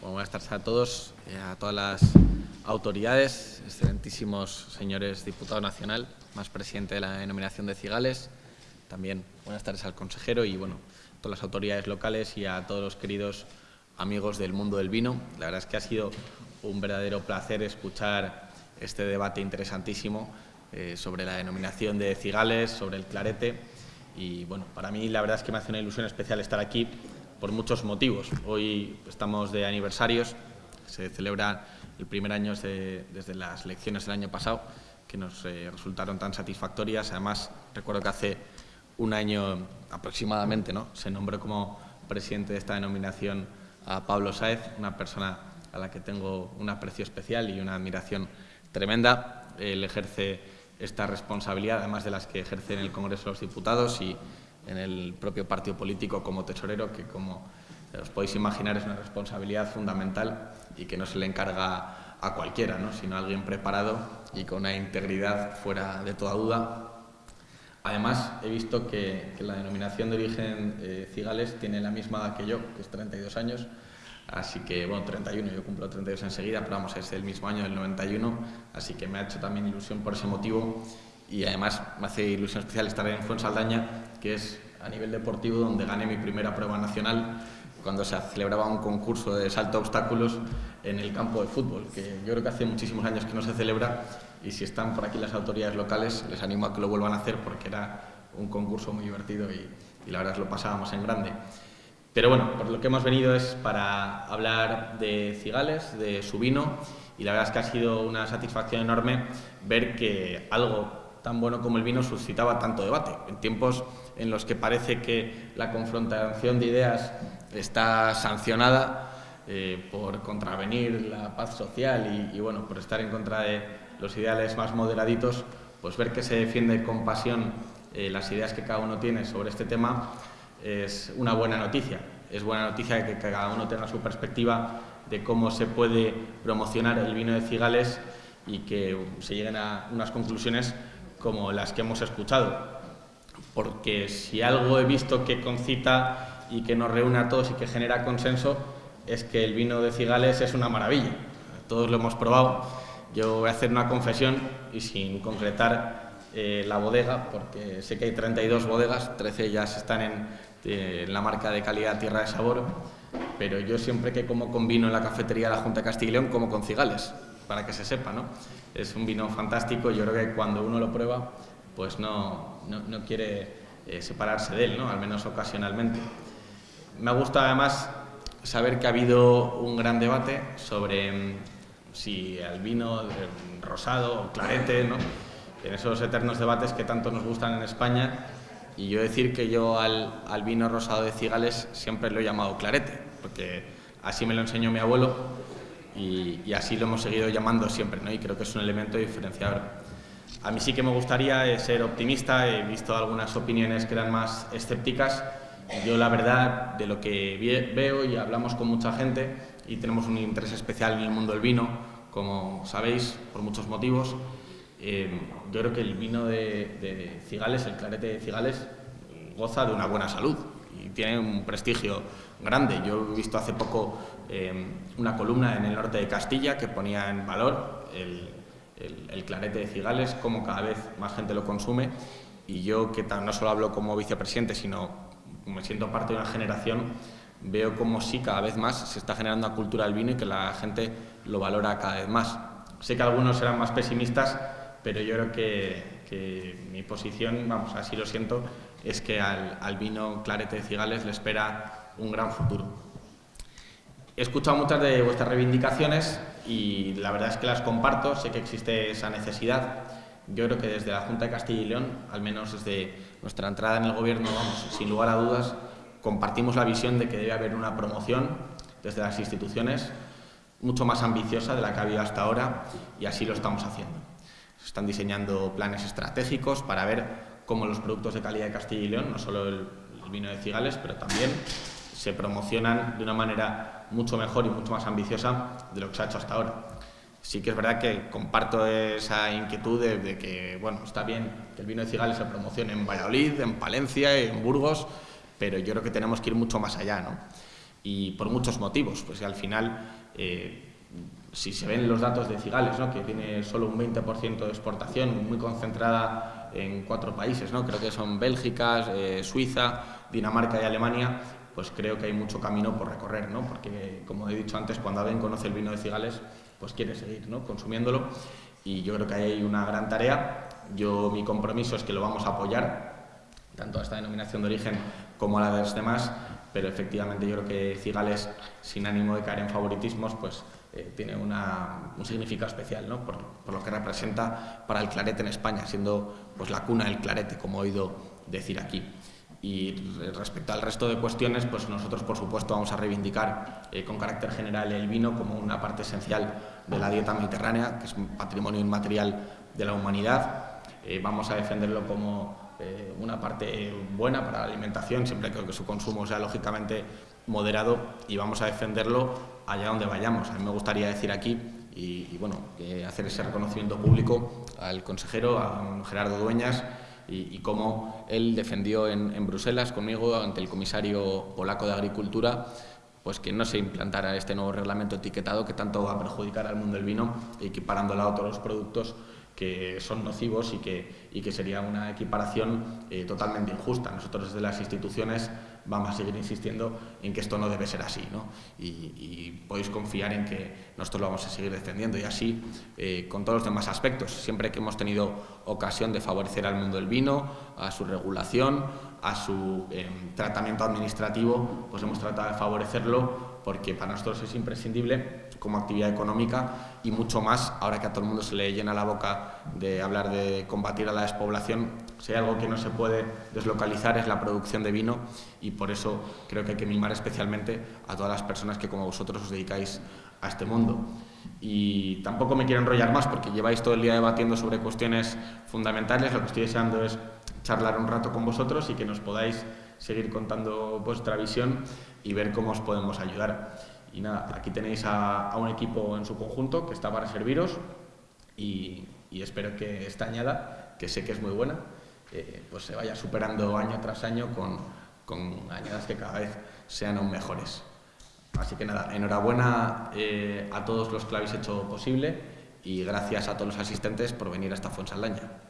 Buenas tardes a todos, eh, a todas las autoridades, excelentísimos señores diputado nacional, más presidente de la denominación de Cigales, también buenas tardes al consejero y bueno, a todas las autoridades locales y a todos los queridos amigos del mundo del vino. La verdad es que ha sido un verdadero placer escuchar este debate interesantísimo eh, sobre la denominación de Cigales, sobre el clarete y bueno, para mí la verdad es que me hace una ilusión especial estar aquí por muchos motivos. Hoy estamos de aniversarios, se celebra el primer año desde, las elecciones del año pasado, que nos eh, resultaron tan satisfactorias. Además, recuerdo que hace un año aproximadamente ¿no? se nombró como presidente de esta denominación a Pablo Sáez, una persona a la que tengo un aprecio especial y una admiración tremenda. Él ejerce esta responsabilidad, además de las que ejerce en el Congreso de los Diputados y en el propio partido político como tesorero, que como os podéis imaginar es una responsabilidad fundamental y que no se le encarga a cualquiera, ¿no? sino a alguien preparado y con una integridad fuera de toda duda. Además, he visto que, la denominación de origen eh, Cigales tiene la misma edad que yo, que es 32 años, así que, bueno, 31, yo cumplo 32 enseguida, pero vamos, es el mismo año, del 91, así que me ha hecho también ilusión por ese motivo y además me hace ilusión especial estar en Fuensaldaña, que es a nivel deportivo donde gané mi primera prueba nacional cuando se celebraba un concurso de salto a obstáculos en el campo de fútbol, que yo creo que hace muchísimos años que no se celebra y si están por aquí las autoridades locales les animo a que lo vuelvan a hacer porque era un concurso muy divertido y, y la verdad lo pasábamos en grande. Pero bueno, por lo que hemos venido es para hablar de Cigales, de su vino y la verdad es que ha sido una satisfacción enorme ver que algo tan bueno como el vino suscitaba tanto debate. En tiempos en los que parece que la confrontación de ideas está sancionada eh, por contravenir la paz social y, bueno, por estar en contra de los ideales más moderaditos, pues ver que se defiende con pasión eh, las ideas que cada uno tiene sobre este tema es una buena noticia. Es buena noticia que cada uno tenga su perspectiva de cómo se puede promocionar el vino de Cigales y que se lleguen a unas conclusiones como las que hemos escuchado. Porque si algo he visto que concita y que nos reúne a todos y que genera consenso, es que el vino de Cigales es una maravilla. Todos lo hemos probado. Yo voy a hacer una confesión y sin concretar eh, la bodega, porque sé que hay 32 bodegas, 13 ellas están en, eh, en, la marca de calidad Tierra de Sabor, pero yo siempre que como con vino en la cafetería de la Junta de Castilla y León, como con cigales, para que se sepa, ¿no? Es un vino fantástico, yo creo que cuando uno lo prueba, pues no, no, quiere eh, separarse de él, ¿no? Al menos ocasionalmente. Me gusta además saber que ha habido un gran debate sobre mm, si el vino rosado o clarete, ¿no? en esos eternos debates que tanto nos gustan en España, y yo decir que yo al, al vino rosado de Cigales siempre lo he llamado clarete, porque así me lo enseñó mi abuelo, y, así lo hemos seguido llamando siempre, ¿no? y creo que es un elemento diferenciador. A mí sí que me gustaría eh, ser optimista, he visto algunas opiniones que eran más escépticas. Yo la verdad, de lo que veo y hablamos con mucha gente, y tenemos un interés especial en el mundo del vino, como sabéis, por muchos motivos, eh, yo creo que el vino de, de Cigales, el clarete de Cigales, goza de una buena salud tiene un prestigio grande. Yo he visto hace poco eh, una columna en el norte de Castilla que ponía en valor el, clarete de Cigales, cómo cada vez más gente lo consume y yo que no solo hablo como vicepresidente, sino me siento parte de una generación, veo como sí cada vez más se está generando una cultura del vino y que la gente lo valora cada vez más. Sé que algunos serán más pesimistas, pero yo creo que, que mi posición, vamos, así lo siento, es que al, al vino clarete de Cigales le espera un gran futuro. He escuchado muchas de vuestras reivindicaciones y la verdad es que las comparto, sé que existe esa necesidad. Yo creo que desde la Junta de Castilla y León, al menos desde nuestra entrada en el Gobierno, vamos, sin lugar a dudas, compartimos la visión de que debe haber una promoción desde las instituciones mucho más ambiciosa de la que ha habido hasta ahora y así lo estamos haciendo. Se están diseñando planes estratégicos para ver cómo los productos de calidad de Castilla y León, no solo el, el vino de Cigales, pero también se promocionan de una manera mucho mejor y mucho más ambiciosa de lo que se ha hecho hasta ahora. Sí que es verdad que comparto esa inquietud de, que, bueno, está bien que el vino de Cigales se promocione en Valladolid, en Palencia, en Burgos, pero yo creo que tenemos que ir mucho más allá, ¿no? y por muchos motivos, pues al final, eh, si se ven los datos de Cigales, ¿no? que tiene solo un 20% de exportación, muy concentrada en cuatro países, ¿no? creo que son Bélgica, eh, Suiza, Dinamarca y Alemania, pues creo que hay mucho camino por recorrer, ¿no? porque como he dicho antes, cuando alguien conoce el vino de Cigales, pues quiere seguir ¿no? consumiéndolo y yo creo que hay una gran tarea. Yo mi compromiso es que lo vamos a apoyar, tanto a esta denominación de origen como a la de los demás, pero efectivamente yo creo que Cigales, sin ánimo de caer en favoritismos, pues eh, tiene una, un significado especial ¿no? por, por, lo que representa para el clarete en España, siendo pues, la cuna del clarete, como he oído decir aquí. Y respecto al resto de cuestiones, pues nosotros por supuesto vamos a reivindicar eh, con carácter general el vino como una parte esencial de la dieta mediterránea, que es un patrimonio inmaterial de la humanidad. Eh, vamos a defenderlo como eh, una parte buena para la alimentación, siempre que su consumo sea lógicamente moderado y vamos a defenderlo allá donde vayamos. A mí me gustaría decir aquí y, bueno, hacer ese reconocimiento público al consejero, a Gerardo Dueñas, y, cómo él defendió en, Bruselas conmigo ante el comisario polaco de Agricultura pues que no se implantara este nuevo reglamento etiquetado que tanto va a perjudicar al mundo del vino, equiparándola a otros productos que son nocivos y que, y que sería una equiparación eh, totalmente injusta. Nosotros desde las instituciones vamos a seguir insistiendo en que esto no debe ser así ¿no? y, podéis confiar en que nosotros lo vamos a seguir defendiendo y así eh, con todos los demás aspectos. Siempre que hemos tenido ocasión de favorecer al mundo del vino, a su regulación, a su eh, tratamiento administrativo, pues hemos tratado de favorecerlo porque para nosotros es imprescindible como actividad económica y mucho más ahora que a todo el mundo se le llena la boca de hablar de combatir a la despoblación. Si hay algo que no se puede deslocalizar es la producción de vino y por eso creo que hay que mimar especialmente a todas las personas que como vosotros os dedicáis a este mundo. Y tampoco me quiero enrollar más porque lleváis todo el día debatiendo sobre cuestiones fundamentales. Lo que estoy deseando es charlar un rato con vosotros y que nos podáis seguir contando vuestra visión y ver cómo os podemos ayudar. Y nada, aquí tenéis a, a un equipo en su conjunto que está para serviros y, y, espero que esta añada, que sé que es muy buena, eh, pues se vaya superando año tras año con, con añadas que cada vez sean aún mejores. Así que nada, enhorabuena eh, a todos los que lo habéis hecho posible y gracias a todos los asistentes por venir hasta Fuensaldaña.